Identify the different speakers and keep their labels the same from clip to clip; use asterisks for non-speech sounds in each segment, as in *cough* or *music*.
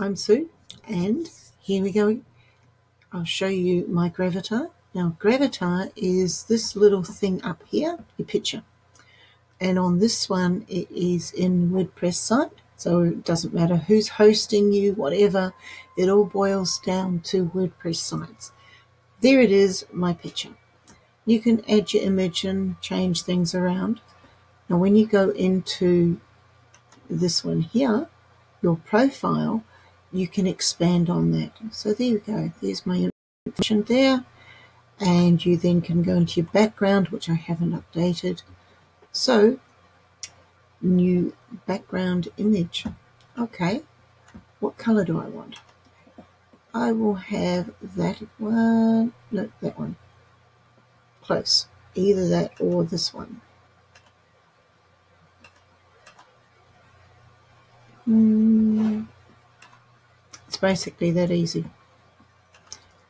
Speaker 1: I'm Sue, and here we go. I'll show you my Gravatar. Now, Gravatar is this little thing up here, your picture. And on this one, it is in WordPress site, so it doesn't matter who's hosting you, whatever, it all boils down to WordPress sites. There it is, my picture. You can add your image and change things around. Now, when you go into this one here, your profile, you can expand on that. So there you go. There's my information there. And you then can go into your background, which I haven't updated. So, new background image. Okay, what color do I want? I will have that one, no, that one. Close. Either that or this one. Hmm basically that easy.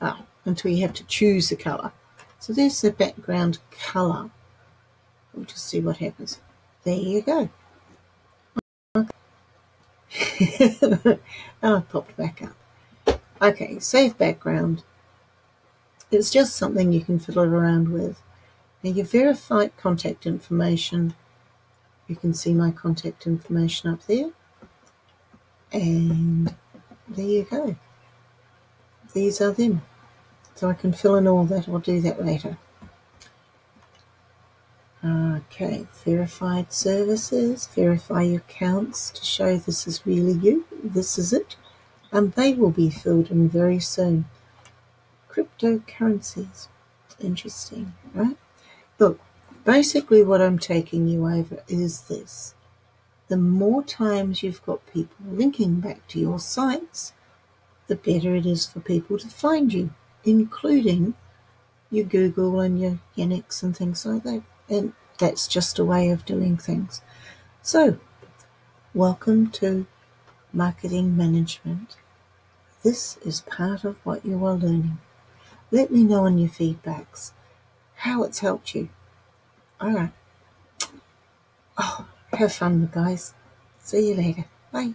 Speaker 1: Oh, until you have to choose the colour. So there's the background colour. We'll just see what happens. There you go. *laughs* oh, it popped back up. Okay, save background. It's just something you can fiddle around with. Now your verified contact information, you can see my contact information up there. And there you go. These are them. So I can fill in all that. I'll do that later. Okay, verified services, verify your accounts to show this is really you. This is it. And they will be filled in very soon. Cryptocurrencies. Interesting, right? Look, basically what I'm taking you over is this the more times you've got people linking back to your sites, the better it is for people to find you, including your Google and your Yandex and things like that. And that's just a way of doing things. So, welcome to marketing management. This is part of what you are learning. Let me know in your feedbacks how it's helped you. All right. Have fun, guys. See you later. Bye.